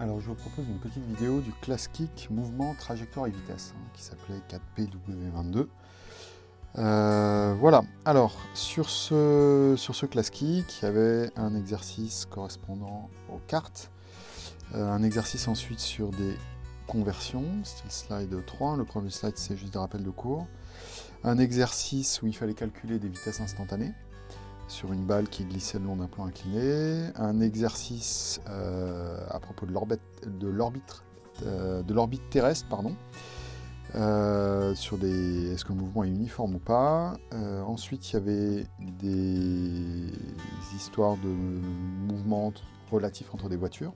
Alors je vous propose une petite vidéo du class kick mouvement, trajectoire et vitesse hein, qui s'appelait 4PW22. Euh, voilà, alors sur ce, sur ce class kick, il y avait un exercice correspondant aux cartes, euh, un exercice ensuite sur des conversions, c'était le slide 3, le premier slide c'est juste des rappels de cours, un exercice où il fallait calculer des vitesses instantanées, sur une balle qui glissait le long d'un plan incliné, un exercice euh, à propos de l'orbite euh, terrestre, euh, sur des est-ce que le mouvement est uniforme ou pas. ensuite, il y avait des histoires de mouvements relatifs entre des voitures.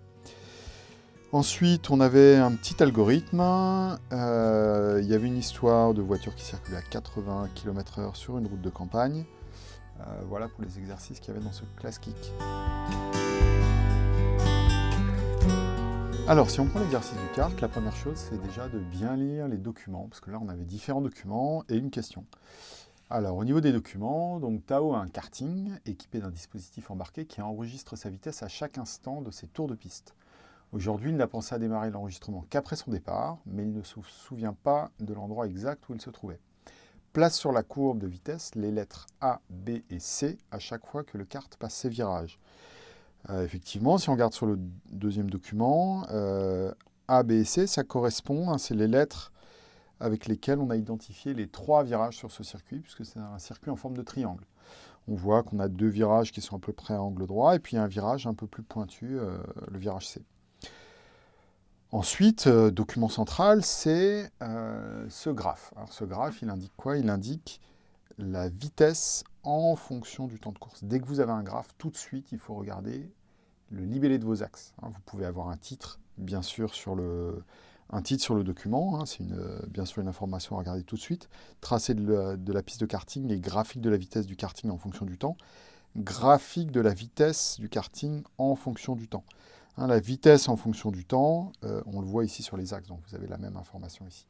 Ensuite, on avait un petit algorithme. il y avait une histoire de voiture qui circulait à 80 km/h sur une route de campagne. Euh, voilà pour les exercices qu'il y avait dans ce class kick. Alors, si on prend l'exercice du carte, la première chose, c'est déjà de bien lire les documents, parce que là, on avait différents documents et une question. Alors, au niveau des documents, donc Tao a un karting équipé d'un dispositif embarqué qui enregistre sa vitesse à chaque instant de ses tours de piste. Aujourd'hui, il n'a pensé à démarrer l'enregistrement qu'après son départ, mais il ne se souvient pas de l'endroit exact où il se trouvait. Place sur la courbe de vitesse les lettres A, B et C à chaque fois que le kart passe ses virages. Euh, effectivement, si on regarde sur le deuxième document, euh, A, B et C, ça correspond, hein, c'est les lettres avec lesquelles on a identifié les trois virages sur ce circuit, puisque c'est un circuit en forme de triangle. On voit qu'on a deux virages qui sont à peu près à angle droit, et puis un virage un peu plus pointu, euh, le virage C. Ensuite, euh, document central, c'est euh, ce graphe. Ce graphe, il indique quoi? Il indique la vitesse en fonction du temps de course. Dès que vous avez un graphe, tout de suite, il faut regarder le libellé de vos axes. Hein. vous pouvez avoir un titre, bien sûr, sur le, un titre sur le document. Hein. c'est bien sûr une information à regarder tout de suite. Tracé de la piste de karting et graphique de la vitesse du karting en fonction du temps. Graphique de la vitesse du karting en fonction du temps. Hein, la vitesse en fonction du temps, euh, on le voit ici sur les axes, donc vous avez la même information ici.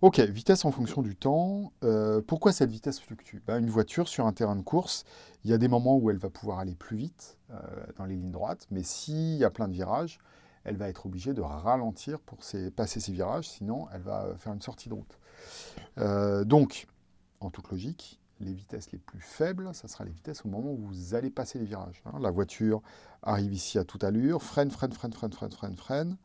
Ok, vitesse en fonction du temps. Euh, pourquoi cette vitesse fluctue? Ben, Une voiture sur un terrain de course, il y a des moments où elle va pouvoir aller plus vite euh, dans les lignes droites, mais s'il y a plein de virages, elle va être obligée de ralentir pour passer ces virages, sinon elle va faire une sortie de route. donc, en toute logique, les vitesses les plus faibles, ça sera les vitesses au moment où vous allez passer les virages. Hein. La voiture arrive ici à toute allure, freine, freine, freine, freine, freine, freine, freine,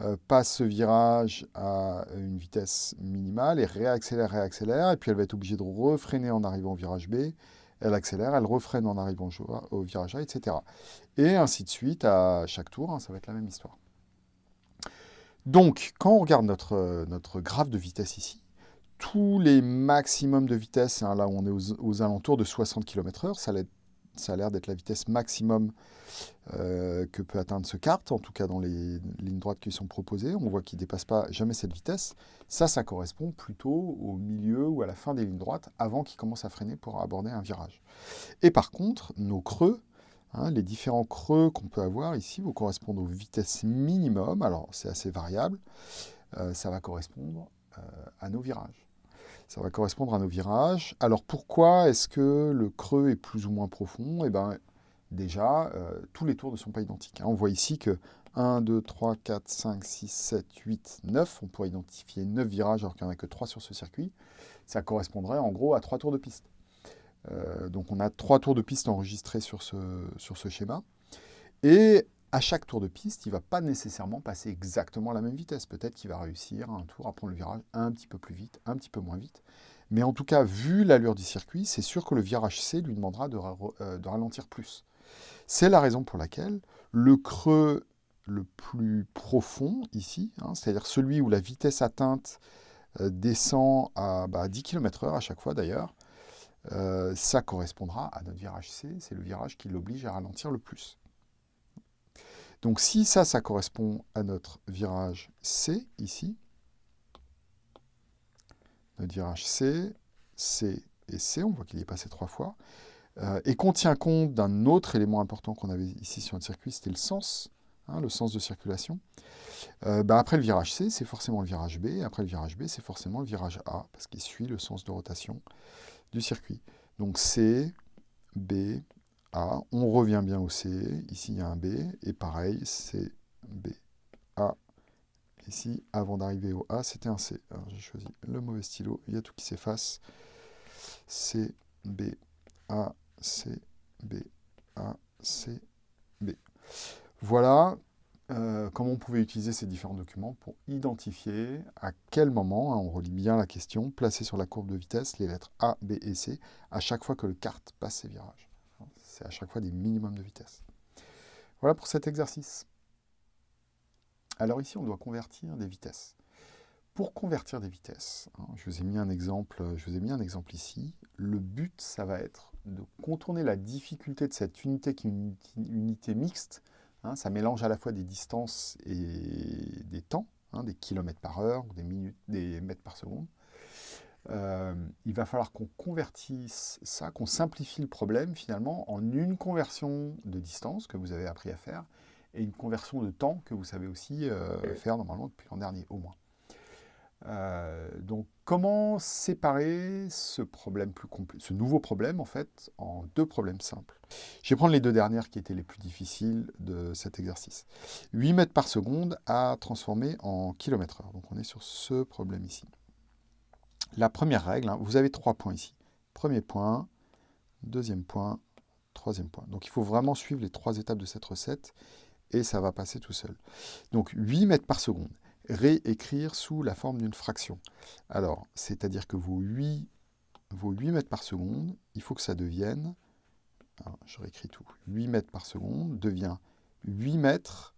euh, passe ce virage à une vitesse minimale et réaccélère, réaccélère, et puis elle va être obligée de refreiner en arrivant au virage B, elle accélère, elle refreine en arrivant au virage A, etc. Et ainsi de suite à chaque tour, hein, ça va être la même histoire. Donc, quand on regarde notre, notre graphe de vitesse ici, tous les maximums de vitesse, hein, là on est aux, alentours de 60 km/h, ça, a l'air d'être la vitesse maximum euh, que peut atteindre ce kart, en tout cas dans les lignes droites qui sont proposées. On voit qu'il ne dépasse pas jamais cette vitesse. Ça, ça correspond plutôt au milieu ou à la fin des lignes droites, avant qu'il commence à freiner pour aborder un virage. Et par contre, nos creux, hein, les différents creux qu'on peut avoir ici, vont correspondre aux vitesses minimum. Alors, c'est assez variable. Euh, ça va correspondre euh, à nos virages. Ça va correspondre à nos virages. Alors pourquoi est-ce que le creux est plus ou moins profond? Eh bien, déjà, euh, tous les tours ne sont pas identiques. Hein. On voit ici que 1, 2, 3, 4, 5, 6, 7, 8, 9, on pourrait identifier 9 virages alors qu'il n'y en a que 3 sur ce circuit. Ça correspondrait en gros à 3 tours de piste. Euh, donc on a 3 tours de piste enregistrés sur ce, sur ce schéma. Et à chaque tour de piste, il ne va pas nécessairement passer exactement la même vitesse. Peut-être qu'il va réussir un tour à prendre le virage un petit peu plus vite, un petit peu moins vite. Mais en tout cas, vu l'allure du circuit, c'est sûr que le virage C lui demandera de, euh, ralentir plus. C'est la raison pour laquelle le creux le plus profond ici, hein, c'est-à-dire celui où la vitesse atteinte euh, descend à 10 bah, km h à chaque fois d'ailleurs, euh, ça correspondra à notre virage C, c'est le virage qui l'oblige à ralentir le plus. Donc si ça, ça correspond à notre virage C, ici, notre virage C, C et C, on voit qu'il est passé trois fois, euh, et qu'on tient compte d'un autre élément important qu'on avait ici sur notre circuit, c'était le sens, hein, le sens de circulation. Euh, bah, après le virage C, c'est forcément le virage B, et après le virage B, c'est forcément le virage A, parce qu'il suit le sens de rotation du circuit. Donc C, B, On revient bien au C. Ici, il y a un B. Et pareil, C, B, A. Ici, avant d'arriver au A, c'était un C. J'ai choisi le mauvais stylo, il y a tout qui s'efface. C, B, A, C, B, A, C, B. Voilà euh, comment on pouvait utiliser ces différents documents pour identifier à quel moment, hein, on relit bien la question, placer sur la courbe de vitesse les lettres A, B et C à chaque fois que le kart passe ses virages. C'est à chaque fois des minimums de vitesse. Voilà pour cet exercice. Alors ici, on doit convertir des vitesses. Pour convertir des vitesses, hein, je, vous ai mis un exemple, je vous ai mis un exemple ici. Le but, ça va être de contourner la difficulté de cette unité qui est une unité mixte. Hein, ça mélange à la fois des distances et des temps, hein, des kilomètres par heure des, minutes, des mètres par seconde. Euh, il va falloir qu'on convertisse ça, qu'on simplifie le problème finalement en une conversion de distance que vous avez appris à faire et une conversion de temps que vous savez aussi euh, faire normalement depuis l'an dernier au moins. Euh, donc comment séparer ce, problème plus ce nouveau problème en fait en deux problèmes simples? Je vais prendre les deux dernières qui étaient les plus difficiles de cet exercice. 8 mètres par seconde à transformer en kilomètre heure. Donc on est sur ce problème ici. La première règle, hein, vous avez trois points ici. Premier point, deuxième point, troisième point. Donc il faut vraiment suivre les trois étapes de cette recette et ça va passer tout seul. Donc 8 mètres par seconde, réécrire sous la forme d'une fraction. Alors, c'est-à-dire que vos 8, vos 8 mètres par seconde, il faut que ça devienne, je réécris tout, 8 mètres par seconde devient 8 mètres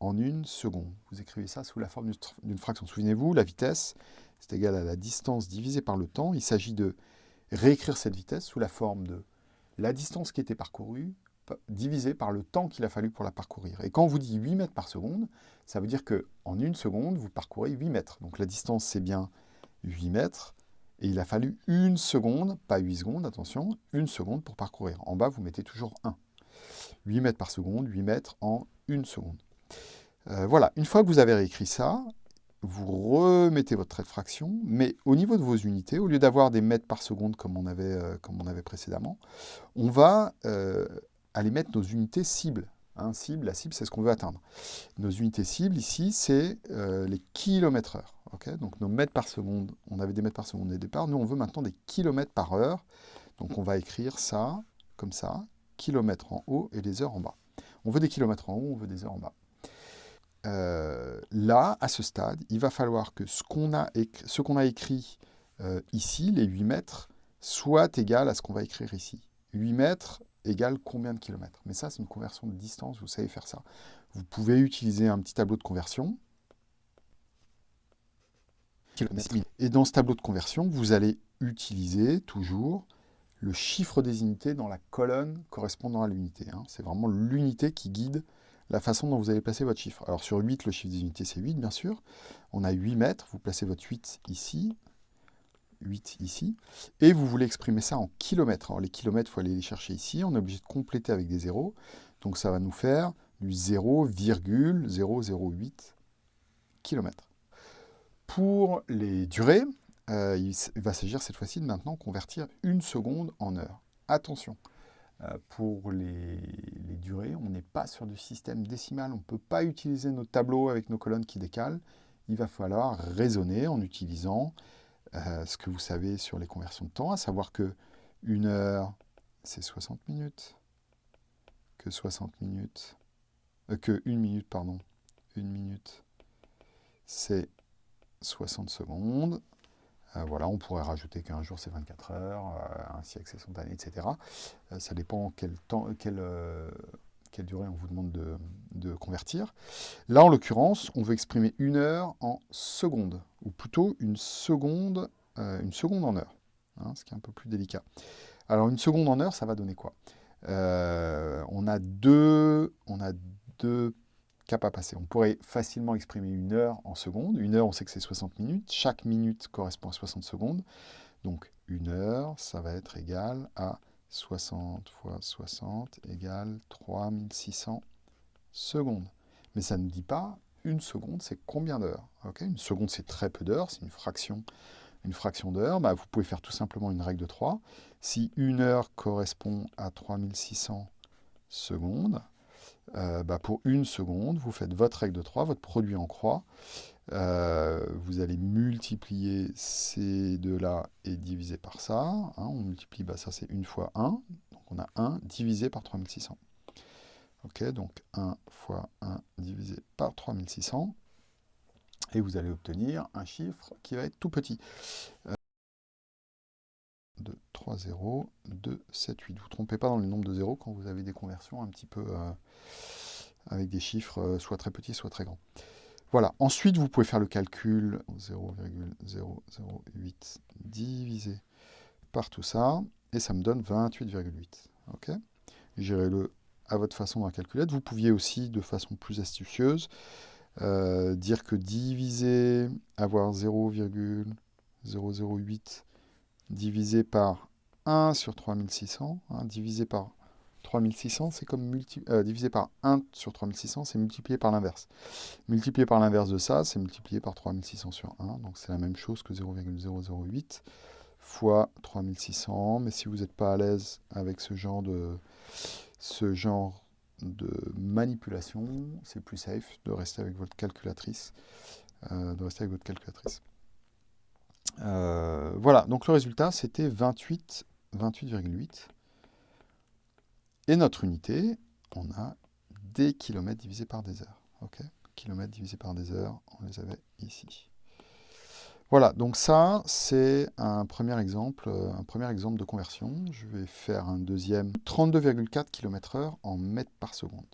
en une seconde. Vous écrivez ça sous la forme d'une fraction. Souvenez-vous, la vitesse, c'est égal à la distance divisée par le temps. Il s'agit de réécrire cette vitesse sous la forme de la distance qui était parcourue divisée par le temps qu'il a fallu pour la parcourir. Et quand on vous dit 8 mètres par seconde, ça veut dire qu'en une seconde, vous parcourez 8 mètres. Donc la distance, c'est bien 8 mètres. Et il a fallu une seconde, pas 8 secondes, attention, une seconde pour parcourir. En bas, vous mettez toujours 1. 8 mètres par seconde, 8 mètres en une seconde. Euh, voilà, une fois que vous avez réécrit ça, vous remettez votre trait de fraction, mais au niveau de vos unités, au lieu d'avoir des mètres par seconde comme on avait, euh, précédemment, on va euh, aller mettre nos unités cibles. Hein, cible, la cible, c'est ce qu'on veut atteindre. Nos unités cibles, ici, c'est les kilomètres heure. Donc nos mètres par seconde, on avait des mètres par seconde au départ, nous on veut maintenant des kilomètres par heure. Donc on va écrire ça, comme ça, kilomètres en haut et les heures en bas. On veut des kilomètres en haut, on veut des heures en bas. Euh, là, à ce stade, il va falloir que ce qu'on a, a, écrit euh, ici, les 8 mètres, soit égal à ce qu'on va écrire ici. 8 mètres égale combien de kilomètres? Mais ça, c'est une conversion de distance, vous savez faire ça. Vous pouvez utiliser un petit tableau de conversion. Et dans ce tableau de conversion, vous allez utiliser toujours le chiffre des unités dans la colonne correspondant à l'unité. Hein. C'est vraiment l'unité qui guide la façon dont vous allez placer votre chiffre. Alors sur 8, le chiffre des unités, c'est 8, bien sûr. On a 8 mètres, vous placez votre 8 ici, 8 ici, et vous voulez exprimer ça en kilomètres. Alors les kilomètres, il faut aller les chercher ici, on est obligé de compléter avec des zéros, donc ça va nous faire du 0,008 km. Pour les durées, euh, il va s'agir cette fois-ci de maintenant convertir une seconde en heure. Attention, pour les, durées, on n'est pas sur du système décimal, on ne peut pas utiliser nos tableaux avec nos colonnes qui décalent. Il va falloir raisonner en utilisant euh, ce que vous savez sur les conversions de temps, à savoir que une heure, c'est 60 minutes, que 60 minutes, euh, que une minute, pardon, une minute, c'est 60 secondes, euh, voilà, on pourrait rajouter qu'un jour c'est 24 heures, euh, un siècle c'est 100 années, etc. Euh, ça dépend quel temps, quelle, durée on vous demande de, convertir. Là, en l'occurrence, on veut exprimer une heure en secondes, ou plutôt une seconde, une seconde en heure, hein, ce qui est un peu plus délicat. Alors, une seconde en heure, ça va donner quoi? On, a deux, on a deux On pourrait facilement exprimer une heure en secondes. Une heure, on sait que c'est 60 minutes. Chaque minute correspond à 60 secondes. Donc, une heure, ça va être égal à 60 fois 60 égale 3600 secondes. Mais ça ne dit pas une seconde, c'est combien d'heures Une seconde, c'est très peu d'heures, c'est une fraction, une fraction d'heure. Bah, vous pouvez faire tout simplement une règle de 3. Si une heure correspond à 3600 secondes, euh, bah, pour une seconde, vous faites votre règle de 3, votre produit en croix. Euh, vous allez multiplier ces deux-là et diviser par ça. Hein. on multiplie, bah, ça c'est 1 fois 1. Donc on a 1 divisé par 3600. Ok, donc 1 fois 1 divisé par 3600. Et vous allez obtenir un chiffre qui va être tout petit. 3, 0, 2, 7, 8. Vous ne trompez pas dans le nombre de zéros quand vous avez des conversions un petit peu euh, avec des chiffres euh, soit très petits, soit très grands. Voilà. Ensuite, vous pouvez faire le calcul 0,008 divisé par tout ça, et ça me donne 28,8. Ok? Gérez-le à votre façon dans la calculette. Vous pouviez aussi, de façon plus astucieuse, euh, dire que diviser, avoir 0,008 divisé par 1 sur 3600, hein, divisé par 3600, c'est comme euh, divisé par 1 sur 3600, c'est multiplié par l'inverse. Multiplié par l'inverse de ça, c'est multiplié par 3600 sur 1, donc c'est la même chose que 0,008 fois 3600, mais si vous n'êtes pas à l'aise avec ce genre de, manipulation, c'est plus safe de rester avec votre calculatrice, euh. Euh, voilà, donc le résultat, c'était 28,8. 28, et notre unité, on a des kilomètres divisés par des heures. Ok? Kilomètres divisés par des heures, on les avait ici. Voilà, donc ça, c'est un premier exemple, un premier exemple de conversion. Je vais faire un deuxième. 32,4 km h en mètres par seconde.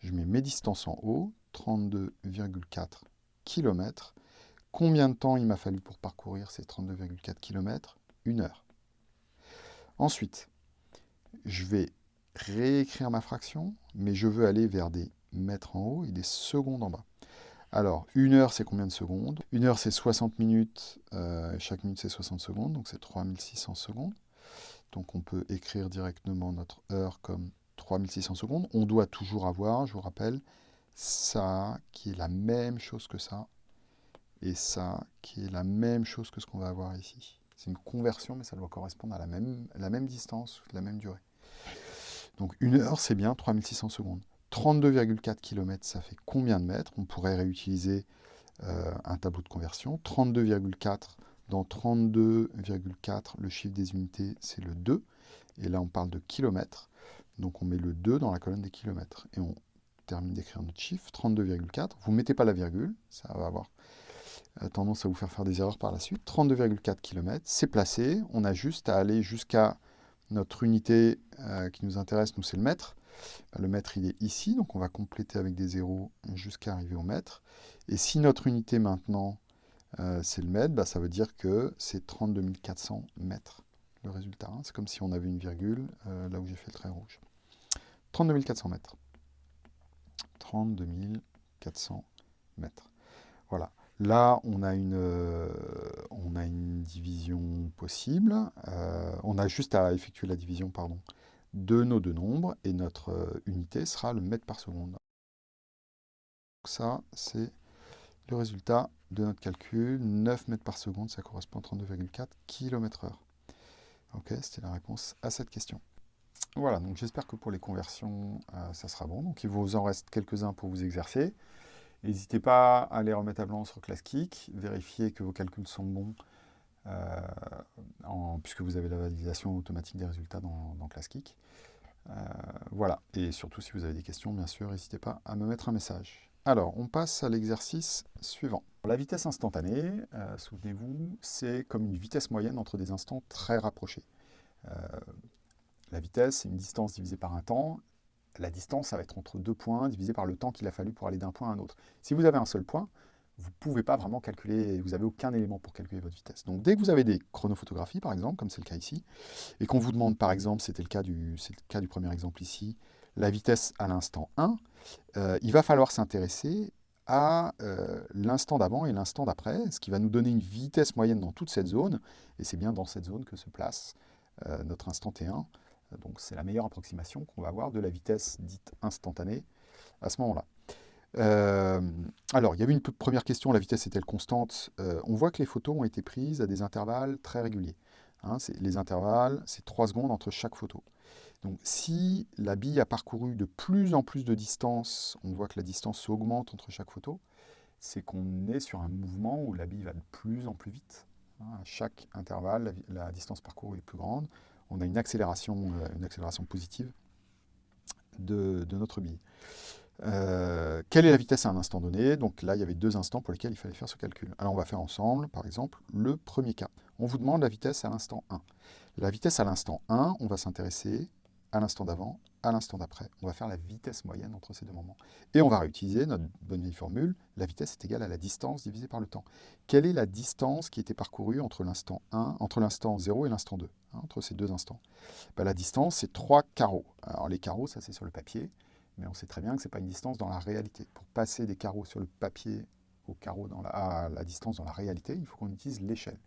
Je mets mes distances en haut, 32,4 km. Combien de temps il m'a fallu pour parcourir ces 32,4 km Une heure. Ensuite, je vais réécrire ma fraction, mais je veux aller vers des mètres en haut et des secondes en bas. Alors, une heure, c'est combien de secondes? Une heure, c'est 60 minutes, euh, chaque minute, c'est 60 secondes, donc c'est 3600 secondes. Donc on peut écrire directement notre heure comme 3600 secondes. On doit toujours avoir, je vous rappelle, ça qui est la même chose que ça, et ça qui est la même chose que ce qu'on va avoir ici. C'est une conversion, mais ça doit correspondre à la même, la même distance, la même durée. Donc une heure, c'est bien 3600 secondes. 32,4 km, ça fait combien de mètres? On pourrait réutiliser euh, un tableau de conversion. 32,4 dans 32,4, le chiffre des unités, c'est le 2. Et là, on parle de kilomètres. Donc on met le 2 dans la colonne des kilomètres. Et on termine d'écrire notre chiffre, 32,4. Vous ne mettez pas la virgule, ça va avoir tendance à vous faire faire des erreurs par la suite. 32,4 km, c'est placé. On a juste à aller jusqu'à notre unité euh, qui nous intéresse, nous c'est le mètre. Le mètre il est ici, donc on va compléter avec des zéros jusqu'à arriver au mètre. Et si notre unité maintenant euh, c'est le mètre, bah, ça veut dire que c'est 32 400 mètres le résultat. Hein. C'est comme si on avait une virgule euh, là où j'ai fait le trait rouge. 32 400 mètres. 32 400 mètres. Voilà. Là, on a une, euh, on a une division possible. Euh, on a juste à effectuer la division pardon, de nos deux nombres, et notre euh, unité sera le mètre par seconde. Donc ça, c'est le résultat de notre calcul. 9 mètres par seconde, ça correspond à 32,4 km h Ok, c'était la réponse à cette question. Voilà, donc j'espère que pour les conversions, ça sera bon. Donc il vous en reste quelques-uns pour vous exercer. N'hésitez pas à les remettre à blanc sur ClassKick, vérifiez que vos calculs sont bons, euh, puisque vous avez la validation automatique des résultats dans, dans. Euh, voilà, et surtout si vous avez des questions, bien sûr, n'hésitez pas à me mettre un message. Alors, on passe à l'exercice suivant. La vitesse instantanée, euh, souvenez-vous, c'est comme une vitesse moyenne entre des instants très rapprochés. la vitesse, c'est une distance divisée par un temps, la distance, ça va être entre deux points divisé par le temps qu'il a fallu pour aller d'un point à un autre. Si vous avez un seul point, vous ne pouvez pas vraiment calculer, vous n'avez aucun élément pour calculer votre vitesse. Donc dès que vous avez des chronophotographies, par exemple, comme c'est le cas ici, et qu'on vous demande, par exemple, c'était le, cas du, premier exemple ici, la vitesse à l'instant 1, euh, il va falloir s'intéresser à euh, l'instant d'avant et l'instant d'après, ce qui va nous donner une vitesse moyenne dans toute cette zone, et c'est bien dans cette zone que se place euh, notre instant T1, donc c'est la meilleure approximation qu'on va avoir de la vitesse dite instantanée à ce moment-là. Euh, alors, il y avait une première question, la vitesse est-elle constante? Euh, On voit que les photos ont été prises à des intervalles très réguliers. Hein, les intervalles, c'est 3 secondes entre chaque photo. Donc si la bille a parcouru de plus en plus de distance, on voit que la distance augmente entre chaque photo, c'est qu'on est sur un mouvement où la bille va de plus en plus vite. Hein, à chaque intervalle, la, distance parcourue est plus grande. On a une accélération, euh, positive de, notre bille. Euh, quelle est la vitesse à un instant donné? Donc là, il y avait deux instants pour lesquels il fallait faire ce calcul. Alors on va faire ensemble, par exemple, le premier cas. On vous demande la vitesse à l'instant 1. La vitesse à l'instant 1, on va s'intéresser à l'instant d'avant, à l'instant d'après. On va faire la vitesse moyenne entre ces deux moments. Et on va réutiliser notre bonne vieille formule, la vitesse est égale à la distance divisée par le temps. Quelle est la distance qui était parcourue entre l'instant 1, entre l'instant 0 et l'instant 2, hein, entre ces deux instants? Ben, La distance, c'est 3 carreaux. Alors les carreaux, ça c'est sur le papier, mais on sait très bien que ce n'est pas une distance dans la réalité. Pour passer des carreaux sur le papier au carreau dans la, à la distance dans la réalité, il faut qu'on utilise l'échelle.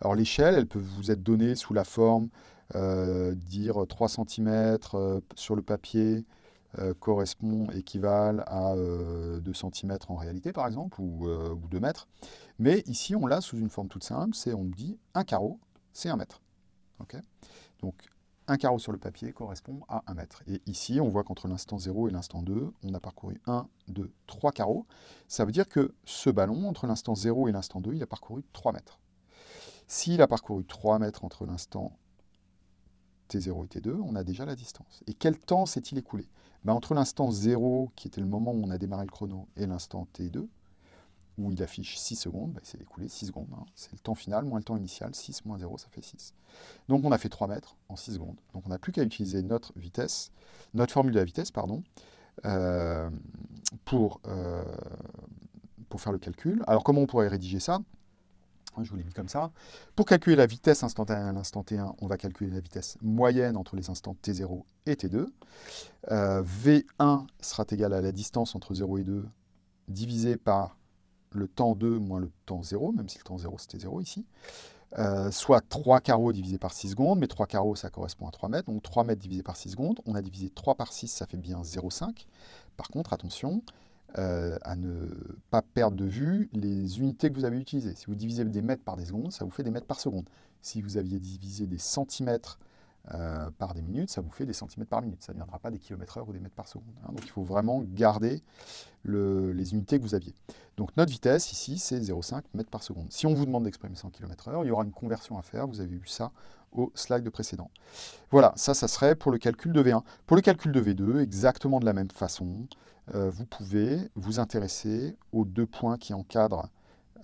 Alors l'échelle, elle peut vous être donnée sous la forme, euh, dire 3 cm euh, sur le papier euh, correspond, équivalent à 2 cm en réalité par exemple, ou, ou 2 mètres. Mais ici, on l'a sous une forme toute simple, c'est on dit un carreau, c'est 1 mètre. Donc un carreau sur le papier correspond à 1 mètre. Et ici, on voit qu'entre l'instant 0 et l'instant 2, on a parcouru 1, 2, 3 carreaux. Ça veut dire que ce ballon, entre l'instant 0 et l'instant 2, il a parcouru 3 mètres. S'il a parcouru 3 mètres entre l'instant T0 et T2, on a déjà la distance. Et quel temps s'est-il écoulé? Ben, Entre l'instant 0, qui était le moment où on a démarré le chrono, et l'instant T2, où il affiche 6 secondes, bah, il s'est écoulé 6 secondes. Hein. C'est le temps final moins le temps initial, 6 moins 0, ça fait 6. Donc on a fait 3 mètres en 6 secondes. Donc on n'a plus qu'à utiliser notre vitesse, notre formule de la vitesse, pardon, euh, pour, euh, pour faire le calcul. Alors comment on pourrait rédiger ça? Je vous l'ai mis comme ça. Pour calculer la vitesse instantanée à l'instant T1, on va calculer la vitesse moyenne entre les instants T0 et T2. Euh, V1 sera égal à la distance entre 0 et 2 divisé par le temps 2 moins le temps 0, même si le temps 0 c'était 0 ici, euh, soit 3 carreaux divisé par 6 secondes, mais 3 carreaux ça correspond à 3 mètres, donc 3 mètres divisé par 6 secondes, on a divisé 3 par 6, ça fait bien 0,5. Par contre, attention euh, à ne pas perdre de vue les unités que vous avez utilisées. Si vous divisez des mètres par des secondes, ça vous fait des mètres par seconde. Si vous aviez divisé des centimètres euh, par des minutes, ça vous fait des centimètres par minute. Ça ne viendra pas des kilomètres heure ou des mètres par seconde. Hein. Donc il faut vraiment garder les unités que vous aviez. Donc notre vitesse ici, c'est 0,5 mètres par seconde. Si on vous demande d'exprimer ça en kilomètres heure, il y aura une conversion à faire. Vous avez vu ça au slide précédent. Voilà, ça, ça serait pour le calcul de V1. Pour le calcul de V2, exactement de la même façon, euh, vous pouvez vous intéresser aux deux points qui encadrent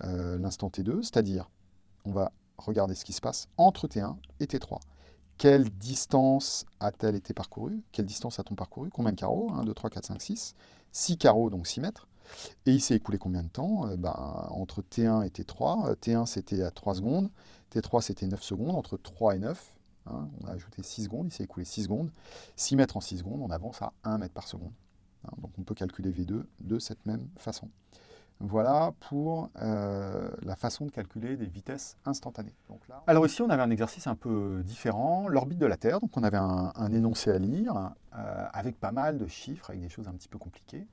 euh, l'instant T2, c'est-à-dire, on va regarder ce qui se passe entre T1 et T3 quelle distance a-t-elle été parcourue Quelle distance a-t-on parcouru Combien de carreaux 1, 2, 3, 4, 5, 6. 6 carreaux, donc 6 mètres. Et il s'est écoulé combien de temps? Euh, ben, Entre T1 et T3. T1, c'était à 3 secondes. T3, c'était 9 secondes. Entre 3 et 9, hein, on a ajouté 6 secondes. Il s'est écoulé 6 secondes. 6 mètres en 6 secondes, on avance à 1 mètre par seconde. Hein, donc on peut calculer V2 de cette même façon. Voilà pour euh, la façon de calculer des vitesses instantanées. Alors ici, on avait un exercice un peu différent, l'orbite de la Terre. Donc on avait un, énoncé à lire, euh, avec pas mal de chiffres, avec des choses un petit peu compliquées.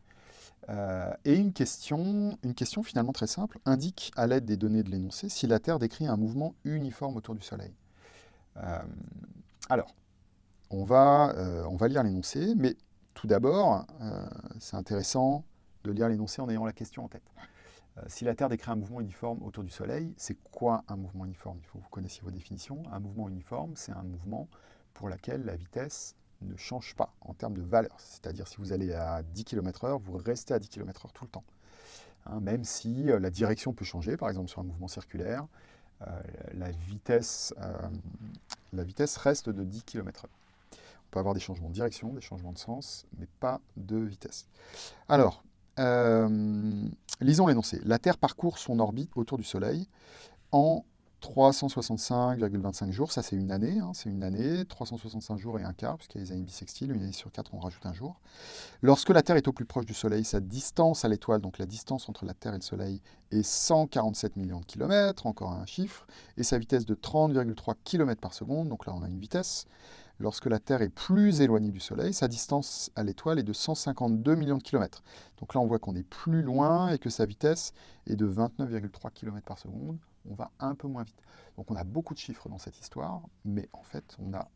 Euh, et une question, une question finalement très simple, indique à l'aide des données de l'énoncé si la Terre décrit un mouvement uniforme autour du Soleil. alors, on va, on va lire l'énoncé, mais tout d'abord, c'est intéressant de lire l'énoncé en ayant la question en tête. Euh, si la Terre décrit un mouvement uniforme autour du Soleil, c'est quoi un mouvement uniforme? Il faut que vous connaissiez vos définitions. Un mouvement uniforme, c'est un mouvement pour lequel la vitesse ne change pas en termes de valeur. C'est-à-dire si vous allez à 10 km h vous restez à 10 km h tout le temps. Hein, même si euh, la direction peut changer, par exemple sur un mouvement circulaire, euh, la, vitesse, la vitesse reste de 10 km h On peut avoir des changements de direction, des changements de sens, mais pas de vitesse. Alors, euh, lisons l'énoncé. La Terre parcourt son orbite autour du Soleil en 365,25 jours, ça c'est une année, hein, c'est une année, 365 jours et un quart, puisqu'il y a les années bissextiles, une année sur quatre on rajoute un jour. Lorsque la Terre est au plus proche du Soleil, sa distance à l'étoile, donc la distance entre la Terre et le Soleil, est 147 millions de kilomètres, encore un chiffre, et sa vitesse de 30,3 km par seconde, donc là on a une vitesse. Lorsque la Terre est plus éloignée du Soleil, sa distance à l'étoile est de 152 millions de kilomètres. Donc là, on voit qu'on est plus loin et que sa vitesse est de 29,3 km par seconde. On va un peu moins vite. Donc on a beaucoup de chiffres dans cette histoire, mais en fait, on a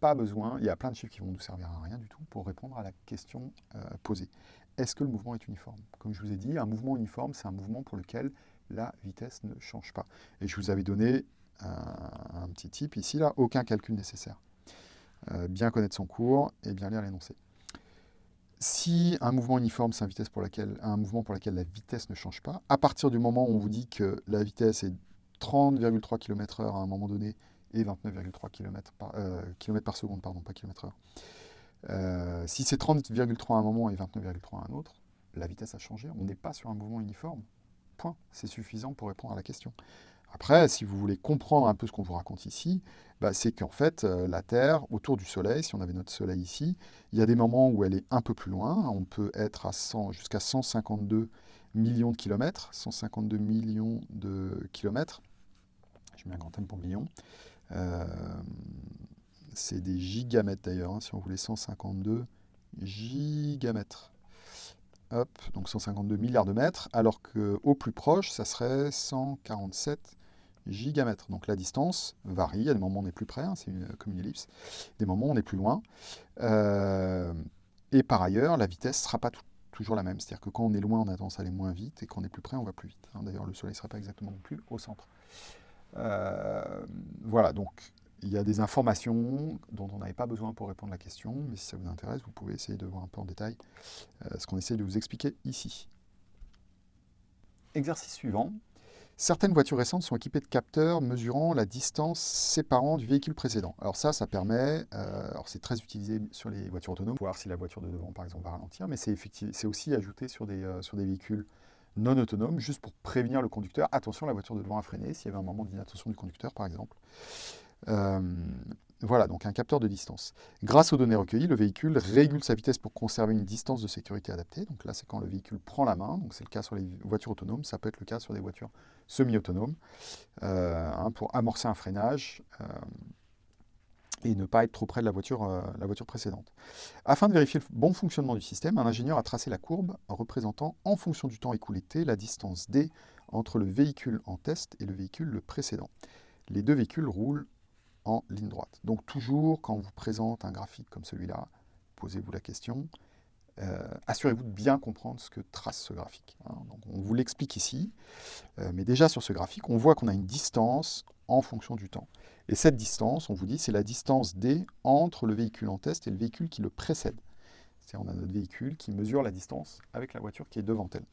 pas besoin, il y a plein de chiffres qui vont nous servir à rien du tout pour répondre à la question euh, posée. Est-ce que le mouvement est uniforme? Comme je vous ai dit, un mouvement uniforme, c'est un mouvement pour lequel la vitesse ne change pas. Et je vous avais donné un, petit type ici, là, aucun calcul nécessaire. Euh, bien connaître son cours et bien lire l'énoncé. Si un mouvement uniforme, c'est un, un mouvement pour lequel la vitesse ne change pas, à partir du moment où on vous dit que la vitesse est 30,3 km/h à un moment donné et 29,3 km par, euh, par seconde, pardon, pas km/h. Euh, si c'est 30,3 à un moment et 29,3 à un autre, la vitesse a changé. On n'est pas sur un mouvement uniforme. Point. C'est suffisant pour répondre à la question. Après, si vous voulez comprendre un peu ce qu'on vous raconte ici, bah, c'est qu'en fait, euh, la Terre, autour du Soleil, si on avait notre Soleil ici, il y a des moments où elle est un peu plus loin. On peut être à jusqu'à 152 millions de kilomètres. 152 millions de kilomètres. Je mets un grand thème pour millions. Euh, c'est des gigamètres d'ailleurs, hein, si on voulait 152 gigamètres. Hop, donc 152 milliards de mètres, alors qu'au plus proche, ça serait 147 Donc la distance varie, il y a des moments où on est plus près, hein, c'est comme une ellipse, des moments où on est plus loin. Euh, et par ailleurs, la vitesse ne sera pas toujours la même. C'est-à-dire que quand on est loin, on a tendance à aller moins vite, et quand on est plus près, on va plus vite. Hein. D'ailleurs, le Soleil ne sera pas exactement non plus au centre. Euh, voilà, donc il y a des informations dont on n'avait pas besoin pour répondre à la question, mais si ça vous intéresse, vous pouvez essayer de voir un peu en détail euh, ce qu'on essaie de vous expliquer ici. Exercice suivant. Certaines voitures récentes sont équipées de capteurs mesurant la distance séparant du véhicule précédent. Alors ça, ça permet, euh, c'est très utilisé sur les voitures autonomes, voir si la voiture de devant, par exemple, va ralentir, mais c'est aussi ajouté sur des, euh, sur des véhicules non autonomes, juste pour prévenir le conducteur. Attention, la voiture de devant a freiné, s'il y avait un moment d'inattention du conducteur, par exemple. Euh, voilà, donc un capteur de distance. Grâce aux données recueillies, le véhicule régule sa vitesse pour conserver une distance de sécurité adaptée. Donc là, c'est quand le véhicule prend la main. C'est le cas sur les voitures autonomes. Ça peut être le cas sur des voitures semi-autonomes. Euh, hein, pour amorcer un freinage euh, et ne pas être trop près de la voiture, la voiture précédente. Afin de vérifier le bon fonctionnement du système, un ingénieur a tracé la courbe représentant, en fonction du temps écoulé t, la distance d entre le véhicule en test et le véhicule le précédent. Les deux véhicules roulent ligne droite. Donc toujours, quand on vous présente un graphique comme celui-là, posez-vous la question, euh, assurez-vous de bien comprendre ce que trace ce graphique. Hein. on vous l'explique ici, euh, mais déjà sur ce graphique, on voit qu'on a une distance en fonction du temps. Et cette distance, on vous dit, c'est la distance D entre le véhicule en test et le véhicule qui le précède. C'est-à-dire on a notre véhicule qui mesure la distance avec la voiture qui est devant elle.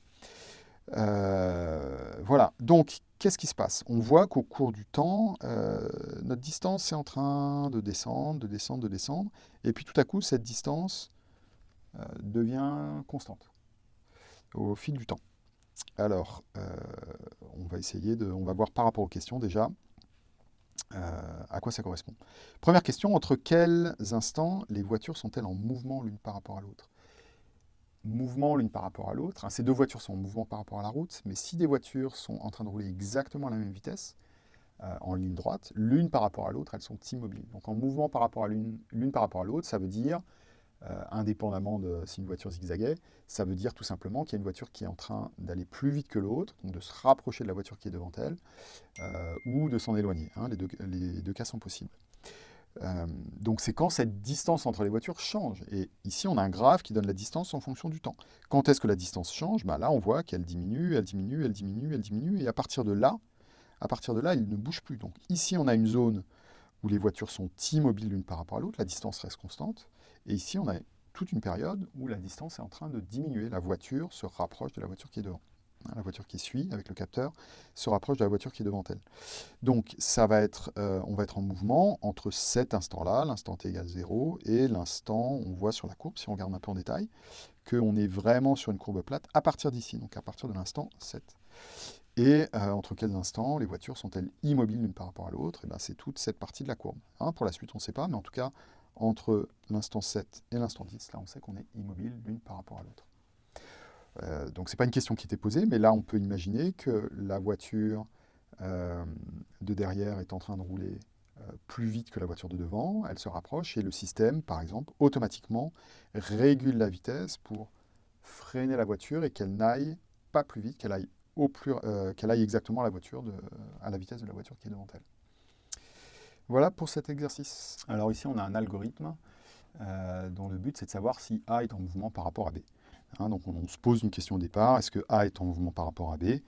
Euh, voilà, donc qu'est-ce qui se passe? On voit qu'au cours du temps, euh, notre distance est en train de descendre, de descendre, de descendre, et puis tout à coup, cette distance euh, devient constante au fil du temps. Alors, on va essayer de, on va voir par rapport aux questions déjà à quoi ça correspond. Première question, entre quels instants les voitures sont-elles en mouvement l'une par rapport à l'autre? Mouvement l'une par rapport à l'autre. Hein, ces deux voitures sont en mouvement par rapport à la route, mais si des voitures sont en train de rouler exactement à la même vitesse, euh, en ligne droite, l'une par rapport à l'autre, elles sont immobiles. Donc en mouvement par rapport à l'une par rapport à l'autre, ça veut dire, euh, indépendamment de si une voiture zigzaguait, ça veut dire tout simplement qu'il y a une voiture qui est en train d'aller plus vite que l'autre, donc de se rapprocher de la voiture qui est devant elle, euh, ou de s'en éloigner. Hein, les deux cas sont possibles. Euh, donc c'est quand cette distance entre les voitures change. Et ici, on a un graphe qui donne la distance en fonction du temps. Quand est-ce que la distance change? Bah Là, on voit qu'elle diminue, elle diminue, elle diminue, elle diminue. Et à partir de là, à partir de là, elle ne bouge plus. Donc ici, on a une zone où les voitures sont immobiles l'une par rapport à l'autre, la distance reste constante. Et ici, on a toute une période où la distance est en train de diminuer. La voiture se rapproche de la voiture qui est devant. Hein, la voiture qui suit avec le capteur, se rapproche de la voiture qui est devant elle. Donc ça va être, euh, on va être en mouvement entre cet instant-là, l'instant t égale 0, et l'instant, on voit sur la courbe, si on regarde un peu en détail, qu'on est vraiment sur une courbe plate à partir d'ici, donc à partir de l'instant 7. Et euh, entre quels instants les voitures sont-elles immobiles l'une par rapport à l'autre? Eh bien c'est toute cette partie de la courbe. Hein, pour la suite, on ne sait pas, mais en tout cas, entre l'instant 7 et l'instant 10, là on sait qu'on est immobile l'une par rapport à l'autre. Euh, donc ce n'est pas une question qui était posée, mais là on peut imaginer que la voiture euh, de derrière est en train de rouler euh, plus vite que la voiture de devant, elle se rapproche et le système, par exemple, automatiquement régule la vitesse pour freiner la voiture et qu'elle n'aille pas plus vite, qu'elle aille, aille exactement à la, à la vitesse de la voiture qui est devant elle. Voilà pour cet exercice. Alors ici, on a un algorithme dont le but, c'est de savoir si A est en mouvement par rapport à B. Hein, donc on, se pose une question au départ, est-ce que A est en mouvement par rapport à B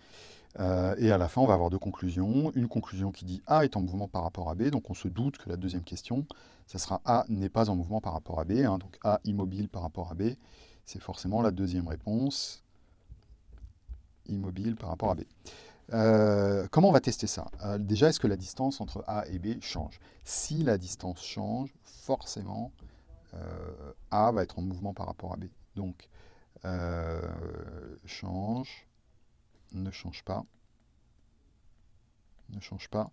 euh, Et à la fin, on va avoir deux conclusions. Une conclusion qui dit A est en mouvement par rapport à B, donc on se doute que la deuxième question, ça sera A n'est pas en mouvement par rapport à B, hein, donc A immobile par rapport à B, c'est forcément la deuxième réponse, immobile par rapport à B. Euh, comment on va tester ça? Euh, Déjà, est-ce que la distance entre A et B change? Si la distance change, forcément, A va être en mouvement par rapport à B. Donc, euh, change, ne change pas, ne change pas.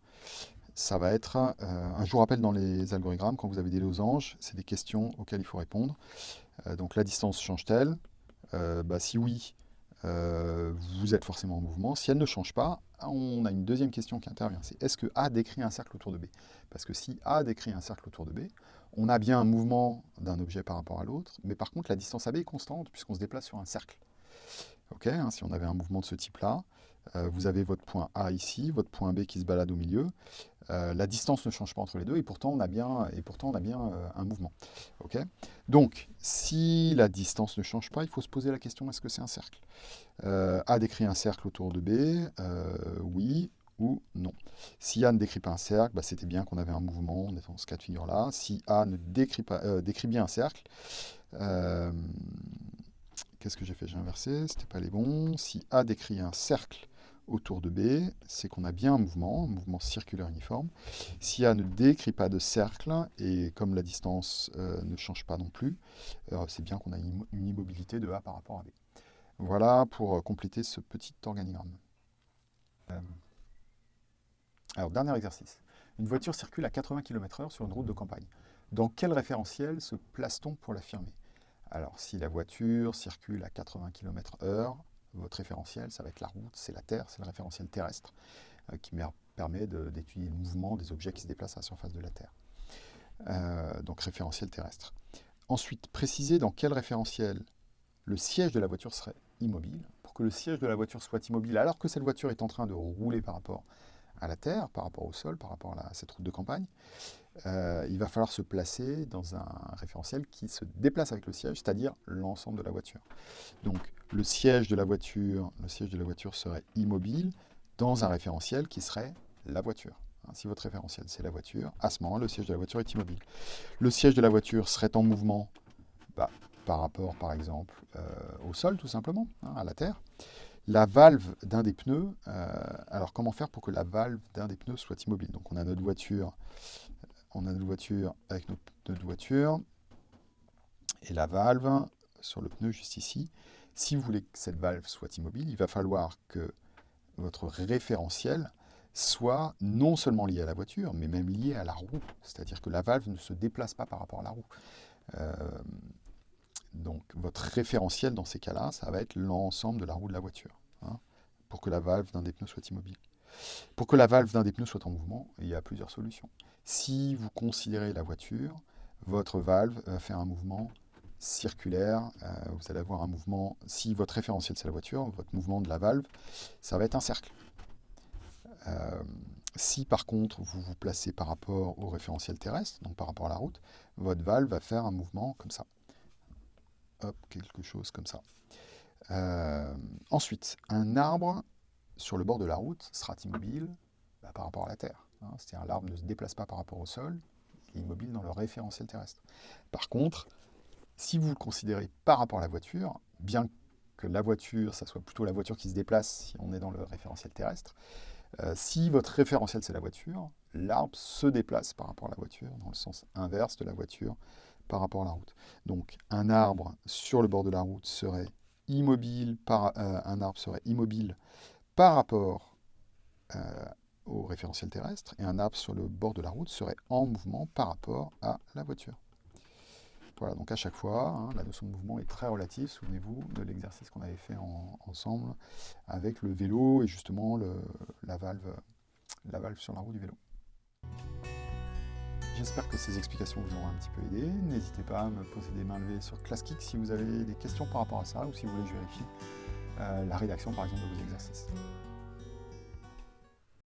Ça va être, euh, un jour rappelle dans les algorithmes, quand vous avez des losanges, c'est des questions auxquelles il faut répondre. Euh, donc la distance change-t-elle? Bah, Si oui, vous êtes forcément en mouvement. Si elle ne change pas, on a une deuxième question qui intervient, c'est est-ce que A décrit un cercle autour de B? Parce que si A décrit un cercle autour de B, on a bien un mouvement d'un objet par rapport à l'autre, mais par contre la distance AB est constante puisqu'on se déplace sur un cercle. Ok, hein, si on avait un mouvement de ce type-là, euh, vous avez votre point A ici, votre point B qui se balade au milieu. Euh, la distance ne change pas entre les deux et pourtant on a bien, a bien euh, un mouvement. Ok? Donc, si la distance ne change pas, il faut se poser la question, est-ce que c'est un cercle? A décrit un cercle autour de B, oui ou non. Si A ne décrit pas un cercle, bah, c'était bien qu'on avait un mouvement, on est dans ce cas de figure-là. Si A ne décrit, pas, décrit bien un cercle, qu'est-ce que j'ai fait? J'ai inversé, c'était pas les bons. Si A décrit un cercle autour de B, c'est qu'on a bien un mouvement, un mouvement circulaire uniforme. Si A ne décrit pas de cercle, et comme la distance euh, ne change pas non plus, euh, c'est bien qu'on a une immobilité de A par rapport à B. Voilà pour euh, compléter ce petit organigramme. Alors, dernier exercice. Une voiture circule à 80 km h sur une route de campagne. Dans quel référentiel se place-t-on pour l'affirmer? Alors, si la voiture circule à 80 km h votre référentiel, ça va être la route, c'est la Terre, c'est le référentiel terrestre euh, qui permet d'étudier le mouvement des objets qui se déplacent à la surface de la Terre. Euh, donc référentiel terrestre. Ensuite, préciser dans quel référentiel le siège de la voiture serait immobile. Pour que le siège de la voiture soit immobile, alors que cette voiture est en train de rouler par rapport à la terre, par rapport au sol, par rapport à cette route de campagne, euh, il va falloir se placer dans un référentiel qui se déplace avec le siège, c'est-à-dire l'ensemble de la voiture. Donc le siège de la voiture, le siège de la voiture serait immobile dans un référentiel qui serait la voiture. Hein, si votre référentiel c'est la voiture, à ce moment le siège de la voiture est immobile. Le siège de la voiture serait en mouvement bah, par rapport par exemple euh, au sol tout simplement, hein, à la terre. La valve d'un des pneus, euh, alors comment faire pour que la valve d'un des pneus soit immobile? Donc on a notre voiture, on a notre voiture avec notre pneu de voiture, et la valve sur le pneu juste ici. Si vous voulez que cette valve soit immobile, il va falloir que votre référentiel soit non seulement lié à la voiture, mais même lié à la roue. C'est-à-dire que la valve ne se déplace pas par rapport à la roue. Euh, donc votre référentiel dans ces cas-là, ça va être l'ensemble de la roue de la voiture, hein, pour que la valve d'un des pneus soit immobile. Pour que la valve d'un des pneus soit en mouvement, il y a plusieurs solutions. Si vous considérez la voiture, votre valve va faire un mouvement circulaire, euh, vous allez avoir un mouvement, si votre référentiel c'est la voiture, votre mouvement de la valve, ça va être un cercle. Euh, si par contre vous vous placez par rapport au référentiel terrestre, donc par rapport à la route, votre valve va faire un mouvement comme ça quelque chose comme ça. Euh, ensuite, un arbre sur le bord de la route sera immobile bah, par rapport à la Terre. Hein. C'est-à-dire l'arbre ne se déplace pas par rapport au sol, il est immobile dans le référentiel terrestre. Par contre, si vous le considérez par rapport à la voiture, bien que la voiture, ça soit plutôt la voiture qui se déplace si on est dans le référentiel terrestre, euh, si votre référentiel c'est la voiture, l'arbre se déplace par rapport à la voiture, dans le sens inverse de la voiture, par rapport à la route. Donc un arbre sur le bord de la route serait immobile par, euh, rapport euh, au référentiel terrestre et un arbre sur le bord de la route serait en mouvement par rapport à la voiture. Voilà, donc à chaque fois, hein, la notion de mouvement est très relative. Souvenez-vous de l'exercice qu'on avait fait ensemble avec le vélo et justement la valve sur la roue du vélo. J'espère que ces explications vous auront un petit peu aidé. N'hésitez pas à me poser des mains levées sur ClassKick si vous avez des questions par rapport à ça ou si vous voulez que je vérifie euh, la rédaction par exemple de vos exercices.